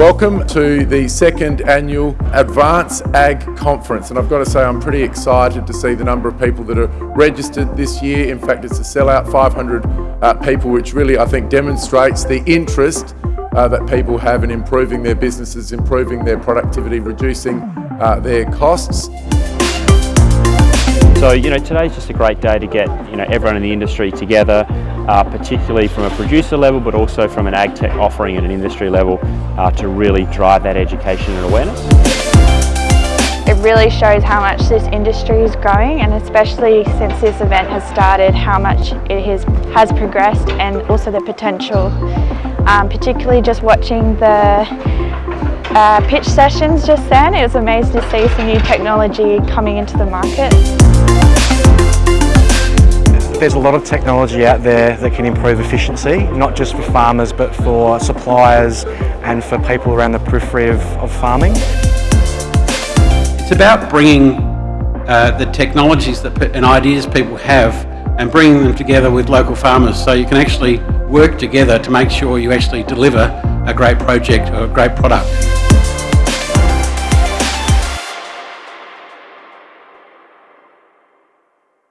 Welcome to the second annual Advance Ag Conference and I've got to say I'm pretty excited to see the number of people that are registered this year. In fact it's a sellout 500 uh, people which really I think demonstrates the interest uh, that people have in improving their businesses, improving their productivity, reducing uh, their costs. So, you know, today's just a great day to get, you know, everyone in the industry together, uh, particularly from a producer level, but also from an ag tech offering at an industry level uh, to really drive that education and awareness. It really shows how much this industry is growing and especially since this event has started, how much it has, has progressed and also the potential. Um, particularly just watching the uh, pitch sessions just then, it was amazing to see some new technology coming into the market. There's a lot of technology out there that can improve efficiency, not just for farmers but for suppliers and for people around the periphery of, of farming. It's about bringing uh, the technologies that, and ideas people have and bringing them together with local farmers so you can actually work together to make sure you actually deliver a great project or a great product.